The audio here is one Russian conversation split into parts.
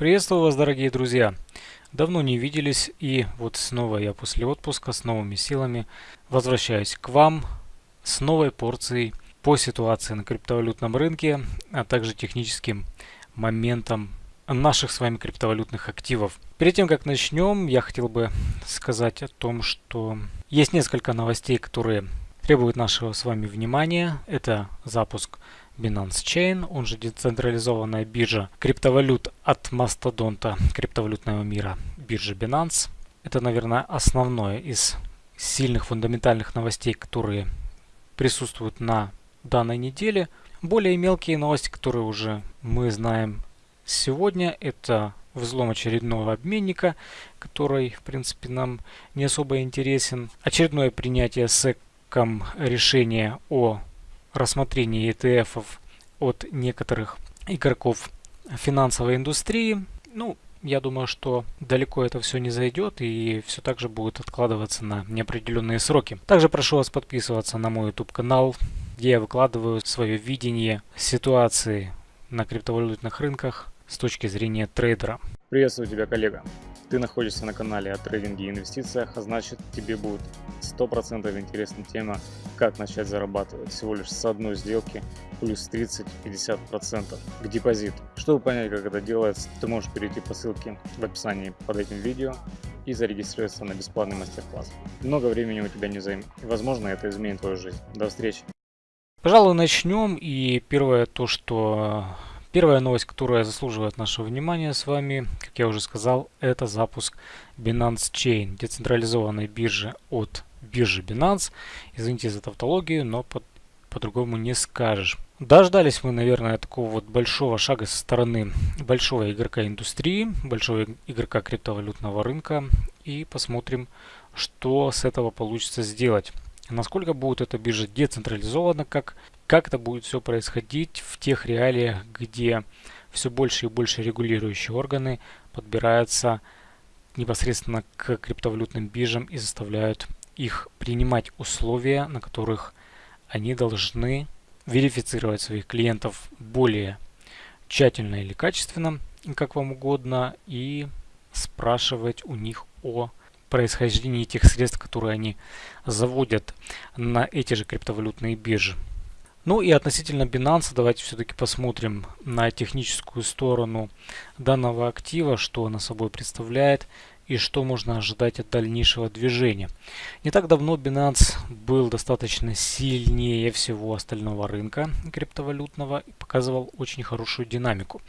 Приветствую вас, дорогие друзья! Давно не виделись, и вот снова я после отпуска с новыми силами возвращаюсь к вам с новой порцией по ситуации на криптовалютном рынке, а также техническим моментам наших с вами криптовалютных активов. Перед тем, как начнем, я хотел бы сказать о том, что есть несколько новостей, которые требуют нашего с вами внимания. Это запуск Binance Chain, он же децентрализованная биржа криптовалют от мастодонта криптовалютного мира биржи Binance. Это, наверное, основное из сильных фундаментальных новостей, которые присутствуют на данной неделе. Более мелкие новости, которые уже мы знаем сегодня, это взлом очередного обменника, который, в принципе, нам не особо интересен. Очередное принятие SEC решения о рассмотрении ETF от некоторых игроков финансовой индустрии. Ну, я думаю, что далеко это все не зайдет и все так же будет откладываться на неопределенные сроки. Также прошу вас подписываться на мой YouTube канал, где я выкладываю свое видение ситуации на криптовалютных рынках с точки зрения трейдера. Приветствую тебя, коллега. Ты находишься на канале о трейдинге и инвестициях, а значит тебе будет 100% интересна тема, как начать зарабатывать всего лишь с одной сделки плюс 30-50% к депозиту. Чтобы понять, как это делается, ты можешь перейти по ссылке в описании под этим видео и зарегистрироваться на бесплатный мастер-класс. Много времени у тебя не займет, и возможно это изменит твою жизнь. До встречи! Пожалуй, начнем. И первое то, что Первая новость, которая заслуживает нашего внимания с вами, как я уже сказал, это запуск Binance Chain, децентрализованной биржи от биржи Binance. Извините за тавтологию, но по-другому по не скажешь. Дождались мы, наверное, такого вот большого шага со стороны большого игрока индустрии, большого игрока криптовалютного рынка. И посмотрим, что с этого получится сделать. Насколько будет эта биржа децентрализована, как как это будет все происходить в тех реалиях, где все больше и больше регулирующие органы подбираются непосредственно к криптовалютным биржам и заставляют их принимать условия, на которых они должны верифицировать своих клиентов более тщательно или качественно, как вам угодно, и спрашивать у них о происхождении тех средств, которые они заводят на эти же криптовалютные биржи. Ну и относительно Binance, давайте все-таки посмотрим на техническую сторону данного актива, что она собой представляет и что можно ожидать от дальнейшего движения. Не так давно Binance был достаточно сильнее всего остального рынка криптовалютного и показывал очень хорошую динамику.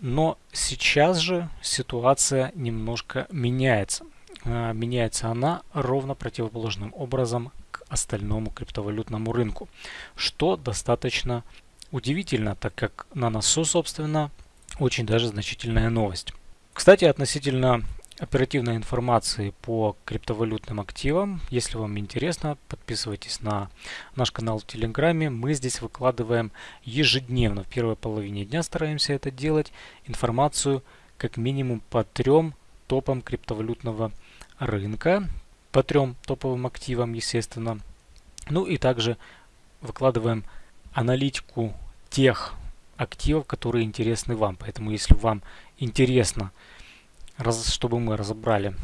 Но сейчас же ситуация немножко меняется. А, меняется она ровно противоположным образом остальному криптовалютному рынку, что достаточно удивительно, так как на носу, собственно, очень даже значительная новость. Кстати, относительно оперативной информации по криптовалютным активам. Если вам интересно, подписывайтесь на наш канал в Телеграме. Мы здесь выкладываем ежедневно, в первой половине дня стараемся это делать, информацию как минимум по трем топам криптовалютного рынка по трем топовым активам, естественно. Ну и также выкладываем аналитику тех активов, которые интересны вам. Поэтому если вам интересно, чтобы мы разобрали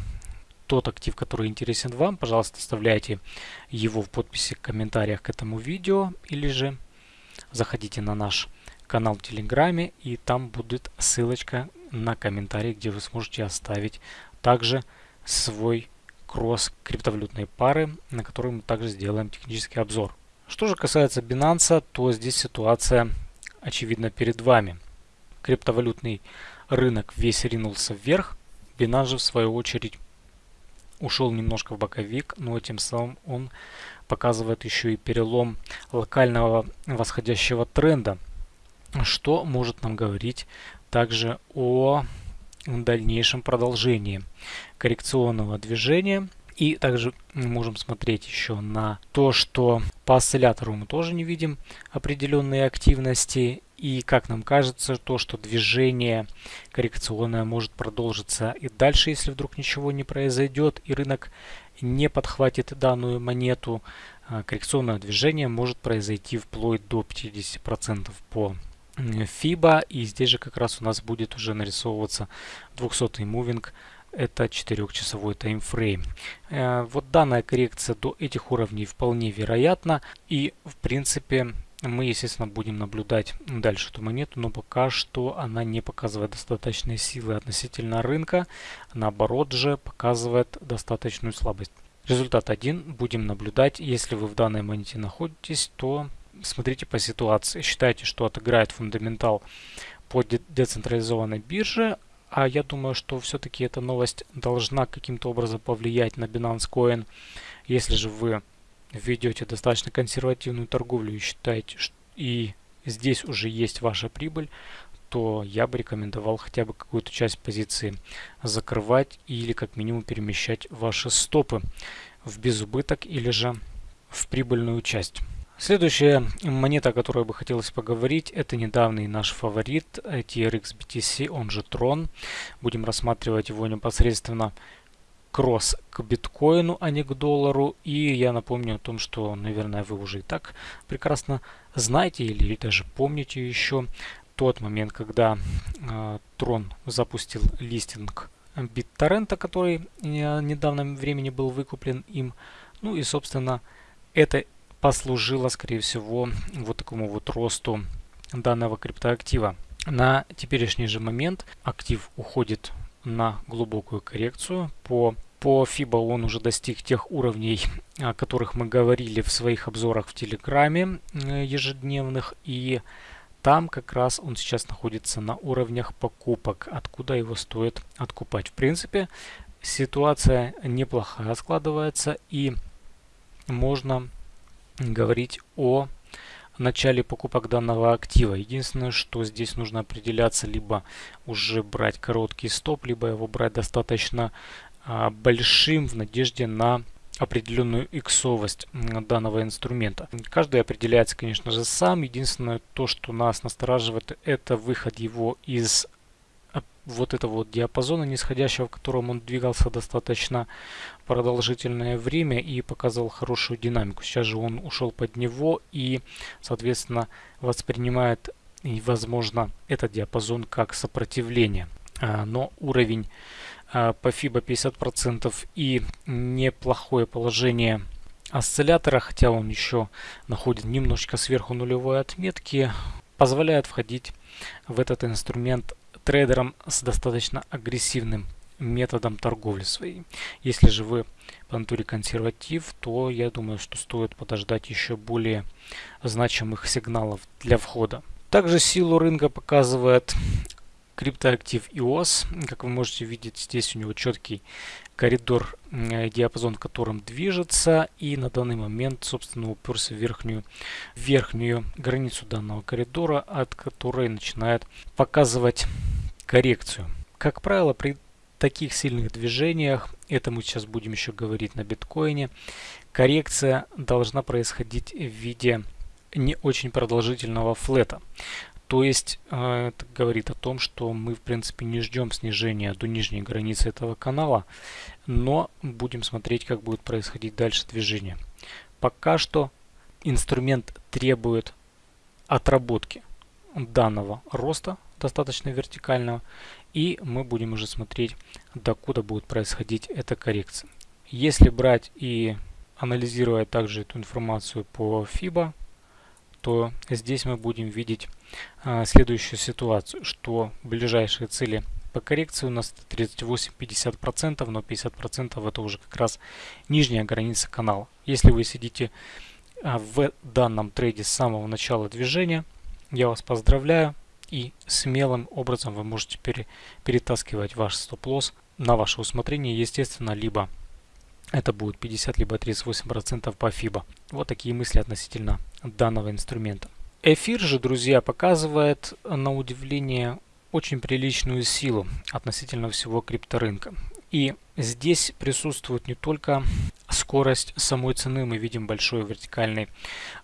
тот актив, который интересен вам, пожалуйста, оставляйте его в подписи, в комментариях к этому видео, или же заходите на наш канал в Телеграме, и там будет ссылочка на комментарий, где вы сможете оставить также свой кросс криптовалютной пары, на которой мы также сделаем технический обзор. Что же касается Binance, то здесь ситуация очевидна перед вами. Криптовалютный рынок весь ринулся вверх, Binance же в свою очередь ушел немножко в боковик, но тем самым он показывает еще и перелом локального восходящего тренда, что может нам говорить также о дальнейшем продолжении коррекционного движения. И также мы можем смотреть еще на то, что по осциллятору мы тоже не видим определенные активности. И как нам кажется, то, что движение коррекционное может продолжиться и дальше, если вдруг ничего не произойдет и рынок не подхватит данную монету, а, коррекционное движение может произойти вплоть до 50% по FIBA. И здесь же как раз у нас будет уже нарисовываться 200 мувинг. Это 4-часовой таймфрейм. Э, вот данная коррекция до этих уровней вполне вероятна. И в принципе мы, естественно, будем наблюдать дальше эту монету, но пока что она не показывает достаточной силы относительно рынка. Наоборот же показывает достаточную слабость. Результат 1 будем наблюдать. Если вы в данной монете находитесь, то смотрите по ситуации. Считайте, что отыграет фундаментал по децентрализованной бирже. А я думаю, что все-таки эта новость должна каким-то образом повлиять на Binance Coin. Если же вы ведете достаточно консервативную торговлю и считаете, что и здесь уже есть ваша прибыль, то я бы рекомендовал хотя бы какую-то часть позиции закрывать или как минимум перемещать ваши стопы в безубыток или же в прибыльную часть. Следующая монета, о которой бы хотелось поговорить, это недавний наш фаворит TRX BTC, он же Tron. Будем рассматривать его непосредственно кросс к биткоину, а не к доллару. И я напомню о том, что, наверное, вы уже и так прекрасно знаете или даже помните еще тот момент, когда э, Tron запустил листинг BitTorrent, который в недавнем времени был выкуплен им. Ну и, собственно, это послужило, скорее всего, вот такому вот росту данного криптоактива. На теперешний же момент актив уходит на глубокую коррекцию по по FIBA он уже достиг тех уровней, о которых мы говорили в своих обзорах в Телеграме э, ежедневных. И там как раз он сейчас находится на уровнях покупок, откуда его стоит откупать. В принципе, ситуация неплохая складывается и можно говорить о начале покупок данного актива. Единственное, что здесь нужно определяться, либо уже брать короткий стоп, либо его брать достаточно а, большим в надежде на определенную иксовость данного инструмента. Каждый определяется, конечно же, сам. Единственное, то, что нас настораживает, это выход его из вот этого вот диапазона нисходящего, в котором он двигался достаточно продолжительное время и показывал хорошую динамику. Сейчас же он ушел под него и, соответственно, воспринимает, возможно, этот диапазон как сопротивление. А, но уровень а, по FIBA 50% и неплохое положение осциллятора, хотя он еще находит немножечко сверху нулевой отметки, позволяет входить в этот инструмент трейдерам с достаточно агрессивным методом торговли своей. Если же вы по натуре консерватив, то я думаю, что стоит подождать еще более значимых сигналов для входа. Также силу рынка показывает криптоактив EOS. Как вы можете видеть, здесь у него четкий коридор, диапазон, в котором движется. И на данный момент, собственно, уперся в верхнюю, верхнюю границу данного коридора, от которой начинает показывать коррекцию. Как правило, при таких сильных движениях, это мы сейчас будем еще говорить на биткоине, коррекция должна происходить в виде не очень продолжительного флета. То есть э, это говорит о том, что мы в принципе не ждем снижения до нижней границы этого канала, но будем смотреть, как будет происходить дальше движение. Пока что инструмент требует отработки данного роста, достаточно вертикального, и мы будем уже смотреть, докуда будет происходить эта коррекция. Если брать и анализировать также эту информацию по FIBA, то здесь мы будем видеть а, следующую ситуацию, что ближайшие цели по коррекции у нас 38-50%, но 50% это уже как раз нижняя граница канала. Если вы сидите а, в данном трейде с самого начала движения, я вас поздравляю и смелым образом вы можете пере, перетаскивать ваш стоп-лосс на ваше усмотрение, естественно, либо это будет 50 либо 38% по FIBA. Вот такие мысли относительно данного инструмента. Эфир же, друзья, показывает на удивление очень приличную силу относительно всего крипторынка. И здесь присутствует не только скорость самой цены, мы видим большой вертикальный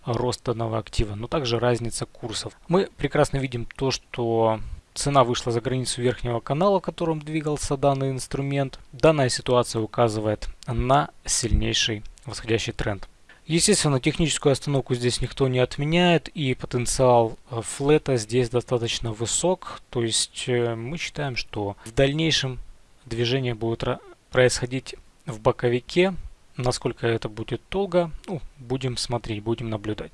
рост данного актива, но также разница курсов. Мы прекрасно видим то, что Цена вышла за границу верхнего канала, в котором двигался данный инструмент. Данная ситуация указывает на сильнейший восходящий тренд. Естественно, техническую остановку здесь никто не отменяет, и потенциал э, флета здесь достаточно высок. То есть э, мы считаем, что в дальнейшем движение будет происходить в боковике. Насколько это будет долго, ну, будем смотреть, будем наблюдать.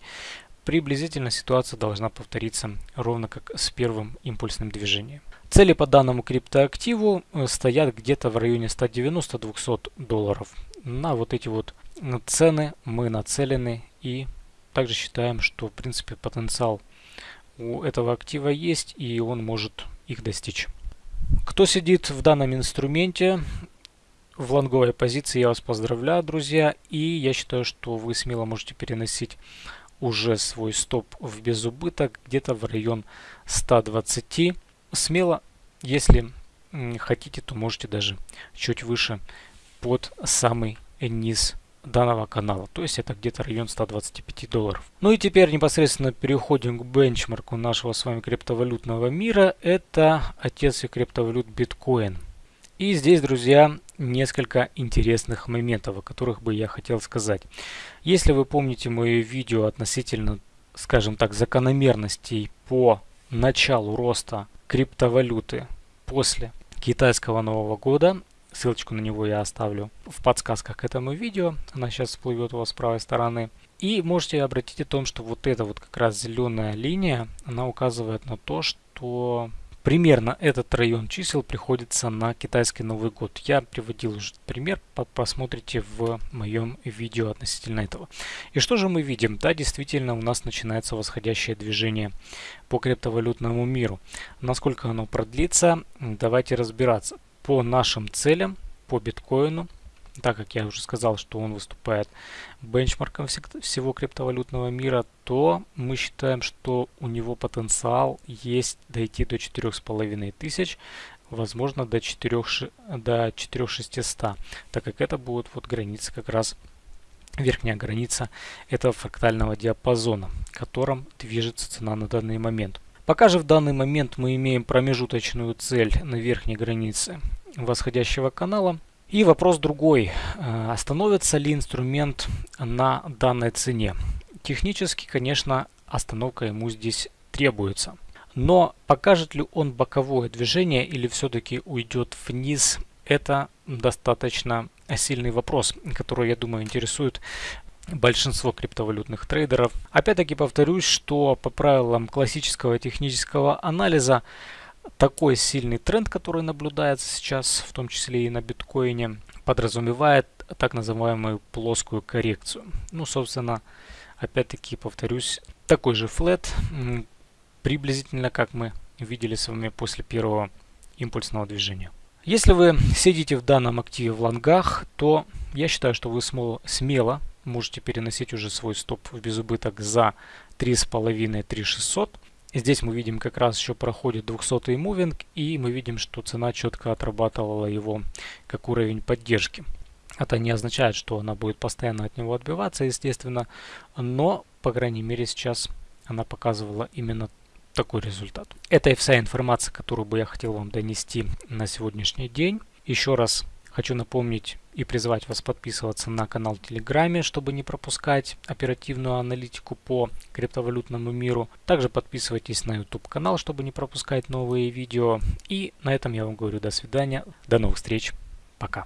Приблизительно ситуация должна повториться ровно как с первым импульсным движением. Цели по данному криптоактиву э, стоят где-то в районе 190-200 долларов. На вот эти вот цены мы нацелены и также считаем, что в принципе потенциал у этого актива есть и он может их достичь. Кто сидит в данном инструменте в лонговой позиции, я вас поздравляю, друзья. И я считаю, что вы смело можете переносить уже свой стоп в безубыток где-то в район 120. Смело, если хотите, то можете даже чуть выше под самый низ данного канала. То есть это где-то район 125 долларов. Ну и теперь непосредственно переходим к бенчмарку нашего с вами криптовалютного мира. Это отец криптовалют биткоин. И здесь, друзья, несколько интересных моментов, о которых бы я хотел сказать. Если вы помните мое видео относительно, скажем так, закономерностей по началу роста криптовалюты после китайского Нового года, Ссылочку на него я оставлю в подсказках к этому видео. Она сейчас всплывет у вас с правой стороны. И можете обратить о том, что вот эта вот как раз зеленая линия, она указывает на то, что примерно этот район чисел приходится на китайский Новый год. Я приводил уже пример, посмотрите в моем видео относительно этого. И что же мы видим? Да, действительно у нас начинается восходящее движение по криптовалютному миру. Насколько оно продлится, давайте разбираться по нашим целям, по биткоину, так как я уже сказал, что он выступает бенчмарком всего криптовалютного мира, то мы считаем, что у него потенциал есть дойти до 4,5 тысяч, возможно до 4, до 4600, так как это будет вот граница как раз верхняя граница этого фрактального диапазона, в котором движется цена на данный момент. Пока же в данный момент мы имеем промежуточную цель на верхней границе восходящего канала. И вопрос другой. Э, остановится ли инструмент на данной цене? Технически, конечно, остановка ему здесь требуется. Но покажет ли он боковое движение или все-таки уйдет вниз, это достаточно сильный вопрос, который, я думаю, интересует большинство криптовалютных трейдеров. Опять-таки повторюсь, что по правилам классического технического анализа такой сильный тренд, который наблюдается сейчас, в том числе и на биткоине, подразумевает так называемую плоскую коррекцию. Ну, собственно, опять-таки повторюсь, такой же флет, приблизительно как мы видели с вами после первого импульсного движения. Если вы сидите в данном активе в лонгах, то я считаю, что вы смело можете переносить уже свой стоп в безубыток за 3,5-3600. Здесь мы видим как раз еще проходит 200 мувинг и мы видим, что цена четко отрабатывала его как уровень поддержки. Это не означает, что она будет постоянно от него отбиваться, естественно, но, по крайней мере, сейчас она показывала именно такой результат. Это и вся информация, которую бы я хотел вам донести на сегодняшний день. Еще раз Хочу напомнить и призвать вас подписываться на канал в Телеграме, чтобы не пропускать оперативную аналитику по криптовалютному миру. Также подписывайтесь на YouTube канал, чтобы не пропускать новые видео. И на этом я вам говорю до свидания, до новых встреч, пока.